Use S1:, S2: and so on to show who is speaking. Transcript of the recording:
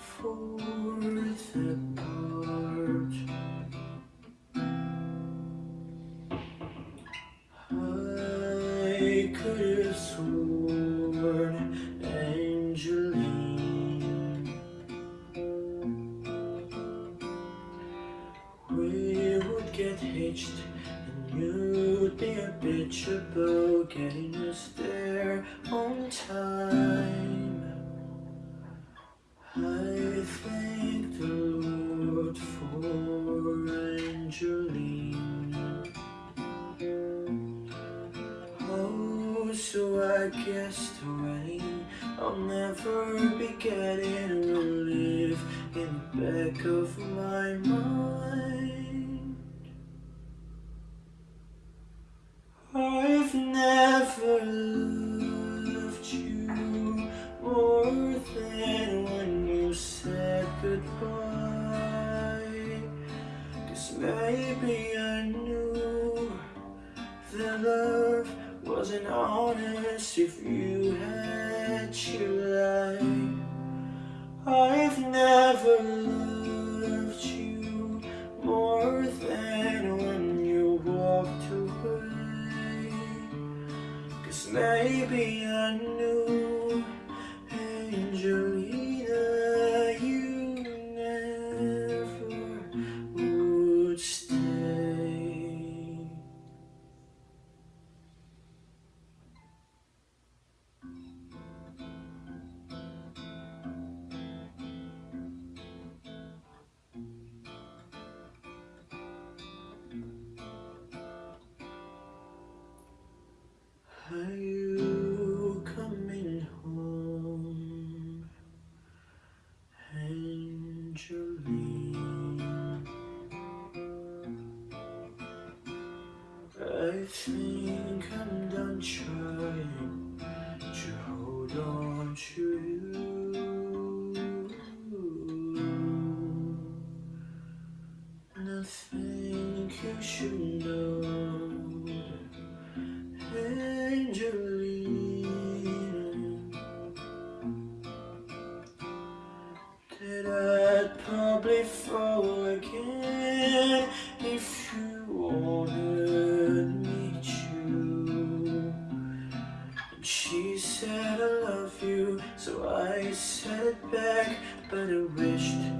S1: fourth apart. I could have sworn Angeline. We would get hitched and you'd be a bitch about getting us there on time I guess already I'll never be getting a live in the back of my mind. I've never loved you more than when you said goodbye. Cause maybe I knew that love wasn't honest if you had to lie I've never loved you more than when you walked away. Cause maybe I knew Angelina I think I'm done trying to hold on to you. And I think you should know. Angelina That I'd probably fall so I said it back But I wished